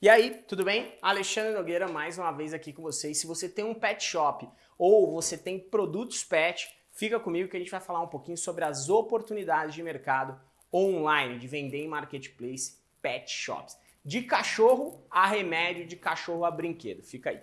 E aí, tudo bem? Alexandre Nogueira mais uma vez aqui com vocês. Se você tem um pet shop ou você tem produtos pet, fica comigo que a gente vai falar um pouquinho sobre as oportunidades de mercado online, de vender em marketplace pet shops. De cachorro a remédio, de cachorro a brinquedo. Fica aí.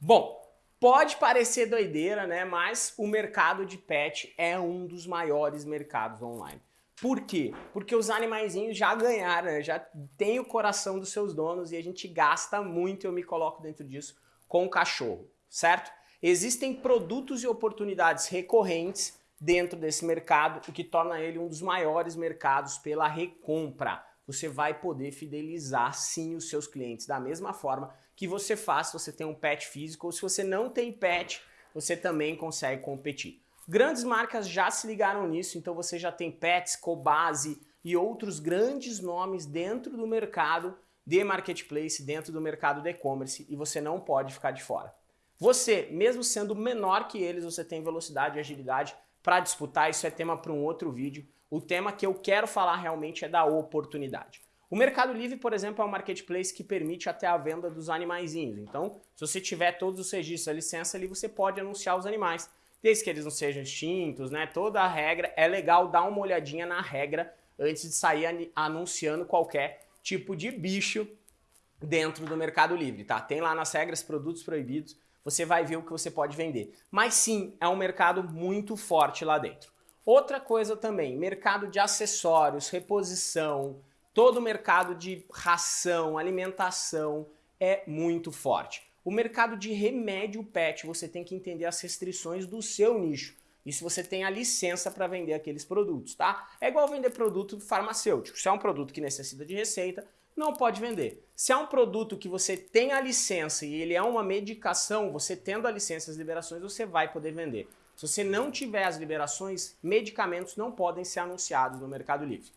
Bom, Pode parecer doideira, né? Mas o mercado de pet é um dos maiores mercados online. Por quê? Porque os animaizinhos já ganharam, né? já tem o coração dos seus donos e a gente gasta muito, eu me coloco dentro disso, com o cachorro, certo? Existem produtos e oportunidades recorrentes dentro desse mercado, o que torna ele um dos maiores mercados pela recompra. Você vai poder fidelizar sim os seus clientes da mesma forma que você faz se você tem um pet físico ou se você não tem pet, você também consegue competir. Grandes marcas já se ligaram nisso, então você já tem Pets, Cobase e outros grandes nomes dentro do mercado de marketplace, dentro do mercado de e-commerce e você não pode ficar de fora. Você, mesmo sendo menor que eles, você tem velocidade e agilidade para disputar, isso é tema para um outro vídeo. O tema que eu quero falar realmente é da oportunidade. O Mercado Livre, por exemplo, é um marketplace que permite até a venda dos animaizinhos. Então, se você tiver todos os registros, a licença ali, você pode anunciar os animais. Desde que eles não sejam extintos, né? Toda a regra, é legal dar uma olhadinha na regra antes de sair anunciando qualquer tipo de bicho dentro do Mercado Livre, tá? Tem lá nas regras produtos proibidos, você vai ver o que você pode vender. Mas sim, é um mercado muito forte lá dentro. Outra coisa também, mercado de acessórios, reposição, Todo o mercado de ração, alimentação é muito forte. O mercado de remédio pet, você tem que entender as restrições do seu nicho. E se você tem a licença para vender aqueles produtos, tá? É igual vender produto farmacêutico. Se é um produto que necessita de receita, não pode vender. Se é um produto que você tem a licença e ele é uma medicação, você tendo a licença e as liberações, você vai poder vender. Se você não tiver as liberações, medicamentos não podem ser anunciados no Mercado Livre.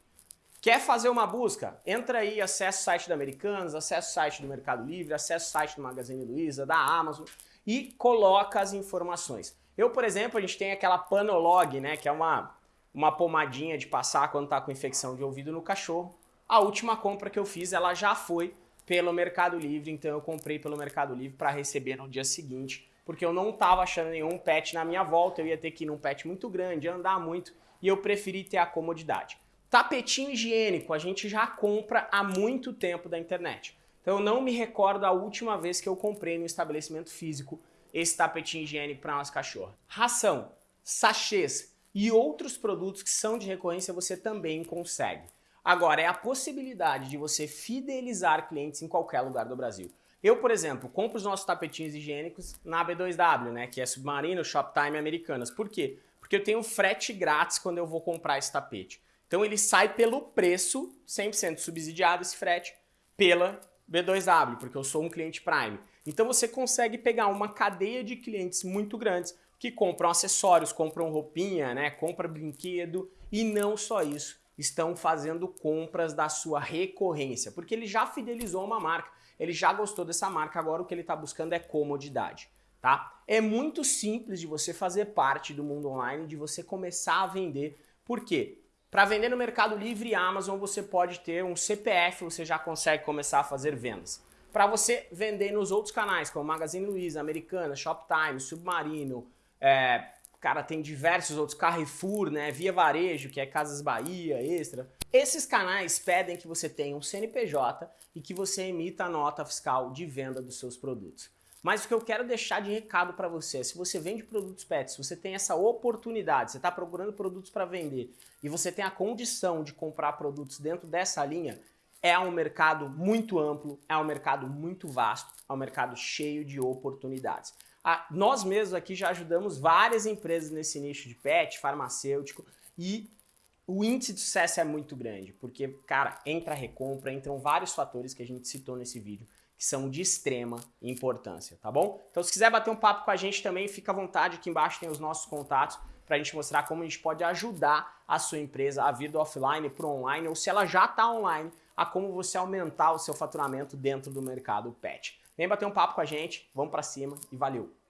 Quer fazer uma busca? Entra aí, acessa o site da Americanas, acessa o site do Mercado Livre, acessa o site do Magazine Luiza, da Amazon e coloca as informações. Eu, por exemplo, a gente tem aquela Panolog, né, que é uma, uma pomadinha de passar quando está com infecção de ouvido no cachorro. A última compra que eu fiz, ela já foi pelo Mercado Livre, então eu comprei pelo Mercado Livre para receber no dia seguinte, porque eu não estava achando nenhum pet na minha volta, eu ia ter que ir num pet muito grande, andar muito, e eu preferi ter a comodidade. Tapetinho higiênico a gente já compra há muito tempo da internet. Então eu não me recordo a última vez que eu comprei no estabelecimento físico esse tapetinho higiênico para nossa cachorra. Ração, sachês e outros produtos que são de recorrência você também consegue. Agora, é a possibilidade de você fidelizar clientes em qualquer lugar do Brasil. Eu, por exemplo, compro os nossos tapetinhos higiênicos na B2W, né, que é Submarino, Shoptime Americanas. Por quê? Porque eu tenho frete grátis quando eu vou comprar esse tapete. Então ele sai pelo preço, 100% subsidiado esse frete, pela B2W, porque eu sou um cliente Prime. Então você consegue pegar uma cadeia de clientes muito grandes que compram acessórios, compram roupinha, né, compram brinquedo e não só isso, estão fazendo compras da sua recorrência, porque ele já fidelizou uma marca, ele já gostou dessa marca, agora o que ele está buscando é comodidade. Tá? É muito simples de você fazer parte do mundo online, de você começar a vender. Por quê? Para vender no Mercado Livre e Amazon, você pode ter um CPF, você já consegue começar a fazer vendas. Para você vender nos outros canais, como Magazine Luiza, Americana, Shoptime, Submarino, é, cara, tem diversos outros, Carrefour, né, Via Varejo, que é Casas Bahia, Extra. Esses canais pedem que você tenha um CNPJ e que você emita a nota fiscal de venda dos seus produtos. Mas o que eu quero deixar de recado para você, se você vende produtos pets, você tem essa oportunidade, você está procurando produtos para vender e você tem a condição de comprar produtos dentro dessa linha, é um mercado muito amplo, é um mercado muito vasto, é um mercado cheio de oportunidades. Ah, nós mesmos aqui já ajudamos várias empresas nesse nicho de pet, farmacêutico e o índice de sucesso é muito grande, porque, cara, entra a recompra, entram vários fatores que a gente citou nesse vídeo que são de extrema importância, tá bom? Então se quiser bater um papo com a gente também, fica à vontade, aqui embaixo tem os nossos contatos para a gente mostrar como a gente pode ajudar a sua empresa a vir do offline para o online, ou se ela já está online, a como você aumentar o seu faturamento dentro do mercado pet. Vem bater um papo com a gente, vamos para cima e valeu!